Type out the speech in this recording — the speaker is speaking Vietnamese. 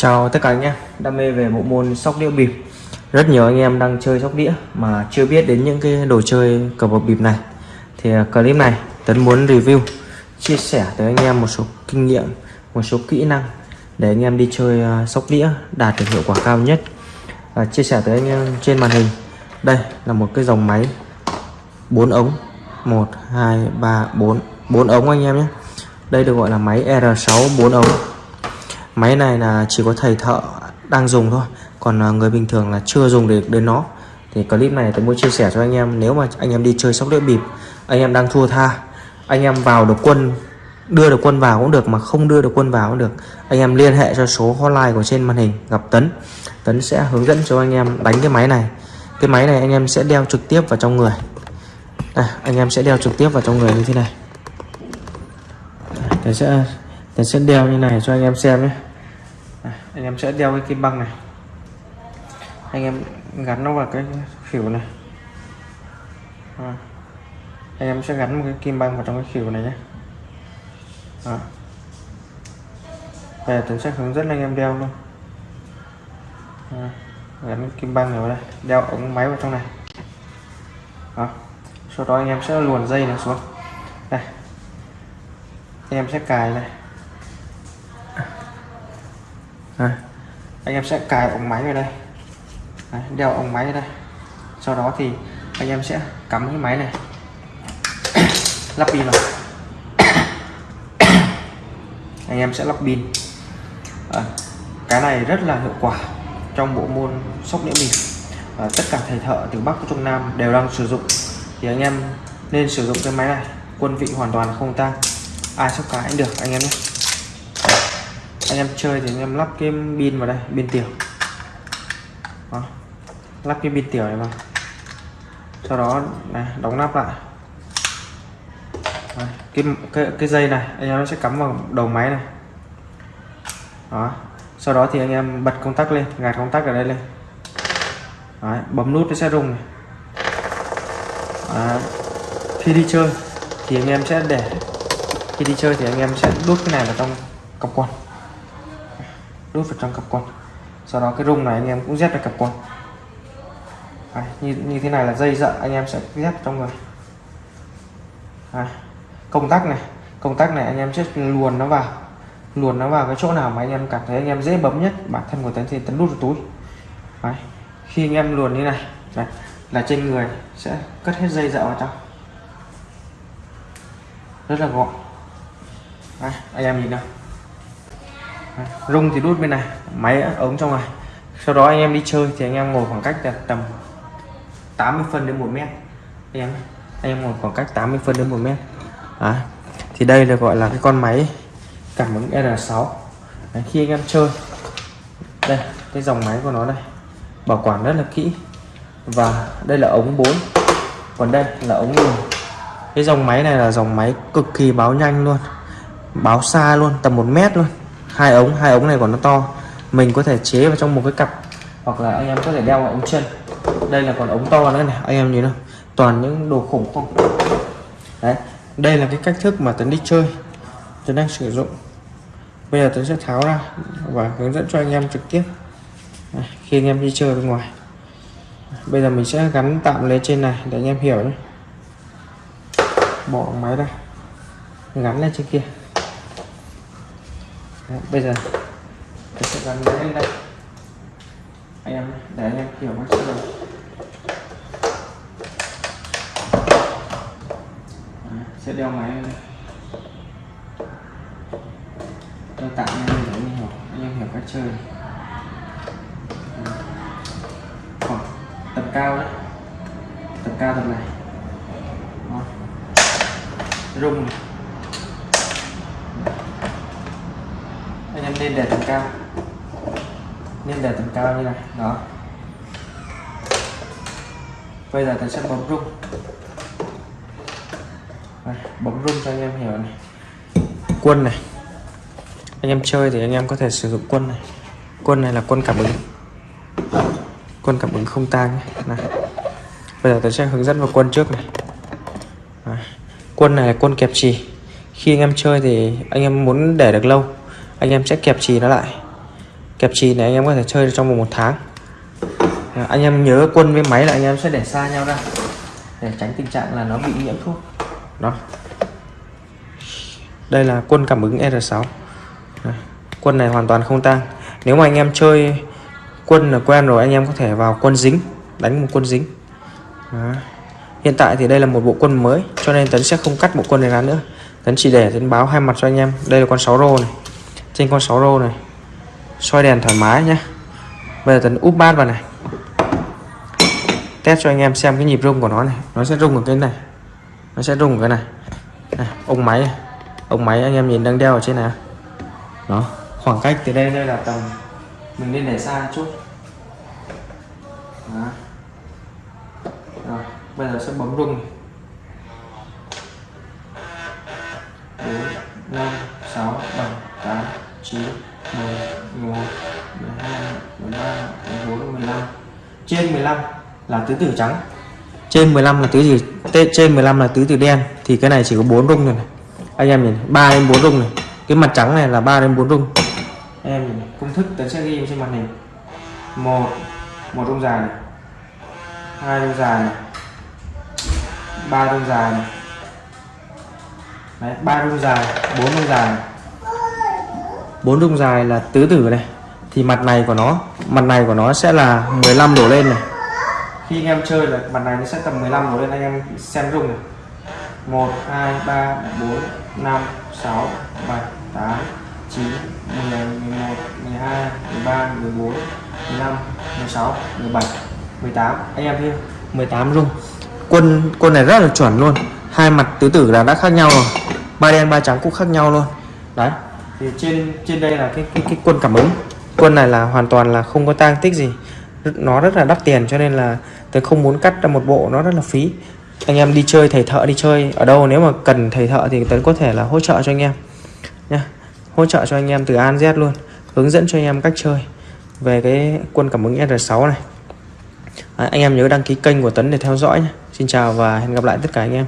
Chào tất cả anh em đam mê về bộ môn sóc đĩa bịp. Rất nhiều anh em đang chơi sóc đĩa mà chưa biết đến những cái đồ chơi cờ bạc bịp này. Thì à, clip này Tấn muốn review, chia sẻ tới anh em một số kinh nghiệm, một số kỹ năng để anh em đi chơi à, sóc đĩa đạt được hiệu quả cao nhất. Và chia sẻ tới anh em trên màn hình. Đây là một cái dòng máy 4 ống. 1 2 3 4 4 ống anh em nhé. Đây được gọi là máy R6 4 ống máy này là chỉ có thầy thợ đang dùng thôi. Còn à, người bình thường là chưa dùng được đến nó. Thì clip này tôi muốn chia sẻ cho anh em. Nếu mà anh em đi chơi sóc đĩa bịp anh em đang thua tha anh em vào được quân đưa được quân vào cũng được mà không đưa được quân vào cũng được anh em liên hệ cho số hotline của trên màn hình gặp Tấn. Tấn sẽ hướng dẫn cho anh em đánh cái máy này. Cái máy này anh em sẽ đeo trực tiếp vào trong người. Đây, anh em sẽ đeo trực tiếp vào trong người như thế này. Tấn sẽ Tấn sẽ đeo như này cho anh em xem nhé anh em sẽ đeo cái kim băng này anh em gắn nó vào cái khỉu này à. anh em sẽ gắn một cái kim băng vào trong cái khỉu này nhé à. Bây giờ Tuấn sẽ hướng dẫn anh em đeo luôn à. gắn kim băng này vào đây, đeo ống máy vào trong này à. sau đó anh em sẽ luồn dây này xuống đây anh em sẽ cài này à, anh em sẽ cài ống máy vào đây. Đấy, đeo ống máy đây. Sau đó thì anh em sẽ cắm cái máy này. Lắp pin vào. Anh em sẽ lắp pin. À, cái này rất là hiệu quả trong bộ môn sóc đĩa bịp à, ờ, tất cả thầy thợ từ bắc trung nam đều đang sử dụng. Thì anh em nên sử dụng cái máy này. Quân vị hoàn toàn không tăng ai sóc cái cũng được anh em nhé anh em chơi thì anh em lắp cái pin vào đây pin tiểu đó. lắp cái pin tiểu này vào sau đó này đóng nắp lại Đấy. cái, cái cái dây này anh em nó sẽ cắm vào đầu máy này đó sau đó thì anh em bật công tắc lên gạt công tắc ở đây lên Đấy. bấm nút nó sẽ rung này Đấy. khi đi chơi thì anh em sẽ để khi đi chơi thì anh em sẽ đút cái này vào trong cặp quần đút vào trong cặp quần sau đó cái rung này anh em cũng dép vào cặp quần Đấy, như như thế này là dây dợ anh em sẽ dép trong người Đấy. công tắc này công tắc này anh em sẽ luồn nó vào luồn nó vào cái chỗ nào mà anh em cảm thấy anh em dễ bấm nhất bản thân của tấn thì tấn đút vào túi Đấy. khi anh em luồn như này Đấy. là trên người sẽ cất hết dây dợ vào trong rất là gọn Đấy. anh em nhìn nào rung thì đút bên này máy ống trong này. Sau đó anh em đi chơi thì anh em ngồi khoảng cách là tầm 80 phân đến 1 mét. Anh em anh em ngồi khoảng cách 80 phân đến 1 mét. À, thì đây là gọi là cái con máy cảm ứng R6 Đấy, khi anh em chơi đây cái dòng máy của nó đây bảo quản rất là kỹ. Và đây là ống 4 còn đây là ống nguồn cái dòng máy này là dòng máy cực kỳ báo nhanh luôn báo xa luôn tầm 1 mét luôn hai ống hai ống này còn nó to. Mình có thể chế vào trong một cái cặp hoặc là anh em có thể đeo vào ống chân. Đây là còn ống to nữa này anh em nhìn không toàn những đồ khủng không? Đấy đây là cái cách thức mà tấn đi chơi. Tấn đang sử dụng. Bây giờ tấn sẽ tháo ra và hướng dẫn cho anh em trực tiếp. Đấy, khi anh em đi chơi bên ngoài. Bây giờ mình sẽ gắn tạm lên trên này để anh em hiểu nhé. Bỏ máy ra. Gắn lên trên kia. Đấy, bây giờ tôi sẽ gắn máy lên đây. Anh em để anh em hiểu máy sĩ sẽ đeo máy lên đây. Tôi tặng anh em để anh em hiểu anh em hiểu cách chơi. Khoảng tầm cao đấy. Tầm cao tầm này. Rung này. Em nên để tầm cao. Nên để tầm cao như này đó. Bây giờ tôi sẽ bấm rung. Đây, bấm rung cho anh em hiểu này. Quân này. Anh em chơi thì anh em có thể sử dụng quân này. Quân này là quân cảm ứng. Quân cảm ứng không tang này bây giờ tôi sẽ hướng dẫn vào quân trước này. Quân này là quân kẹp trì khi anh em chơi thì anh em muốn để được lâu anh em sẽ kẹp trì nó lại. Kẹp trì này anh em có thể chơi được trong vòng một tháng. À, anh em nhớ quân với máy là anh em sẽ để xa nhau ra để tránh tình trạng là nó bị nhiễm thuốc. Đó. Đây là quân cảm ứng R6 à, quân này hoàn toàn không tang. Nếu mà anh em chơi quân là quen rồi anh em có thể vào quân dính đánh một quân dính. Đó. hiện tại thì đây là một bộ quân mới cho nên tấn sẽ không cắt bộ quân này ra nữa. Tấn chỉ để tấn báo hai mặt cho anh em. Đây là con 6 rô này trên con 6 rô này. Soi đèn thoải mái nhé bây giờ tấn úp bát vào này. Test cho anh em xem cái nhịp rung của nó này. Nó sẽ rung ở cái này. Nó sẽ rung ở cái này, này ông máy. Này. ông máy anh em nhìn đang đeo ở trên này. Đó khoảng cách từ đây đây là tầm mình nên để xa chút. Đó. Rồi, bây giờ sẽ bấm rung bốn năm sáu bảy tám chín mười mười một mười hai mười ba mười bốn mười lăm. Trên 15 là tứ tử trắng. Trên 15 là tứ gì trên 15 là tứ tử đen. Thì cái này chỉ có 4 rung rồi này. Anh em nhìn 3 đến 4 rung này. Cái mặt trắng này là 3 đến 4 rung. Anh em nhìn công thức tấn sẽ ghi trên màn hình. Một một rung dài này. Hai rung dài này. Ba rung dài này. Đấy, ba rung dài bốn rung dài bốn rung dài là tứ tử này. Thì mặt này của nó, mặt này của nó sẽ là 15 đổ lên này. Khi anh em chơi là mặt này nó sẽ tầm 15 đổ lên, anh em xem rung này. 1 2 3 4 5 6 7 8 9 10 11 12 13 14 15 16 17 18 anh em thấy 18 rung quân quân này rất là chuẩn luôn. Hai mặt tứ tử là đã khác nhau rồi. Ba đen, ba trắng cũng khác nhau luôn. Đấy thì trên trên đây là cái cái, cái quân cảm ứng. Quân này là hoàn toàn là không có tang tích gì. Nó rất là đắt tiền cho nên là tôi không muốn cắt ra một bộ nó rất là phí. Anh em đi chơi thầy thợ đi chơi ở đâu nếu mà cần thầy thợ thì tấn có thể là hỗ trợ cho anh em. Nha hỗ trợ cho anh em từ An Z luôn hướng dẫn cho anh em cách chơi. Về cái quân cảm ứng R6 này. À, anh em nhớ đăng ký kênh của Tấn để theo dõi nhé Xin chào và hẹn gặp lại tất cả anh em.